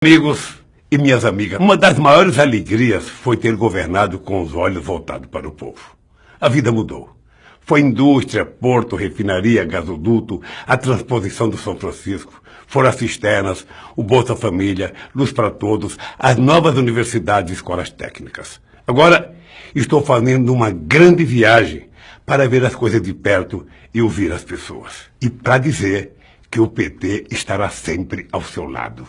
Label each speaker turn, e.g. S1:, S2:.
S1: Amigos e minhas amigas, uma das maiores alegrias foi ter governado com os olhos voltados para o povo. A vida mudou. Foi indústria, porto, refinaria, gasoduto, a transposição do São Francisco, foram as cisternas, o Bolsa Família, Luz para Todos, as novas universidades e escolas técnicas. Agora, estou fazendo uma grande viagem para ver as coisas de perto e ouvir as pessoas. E para dizer que o PT estará sempre ao seu lado.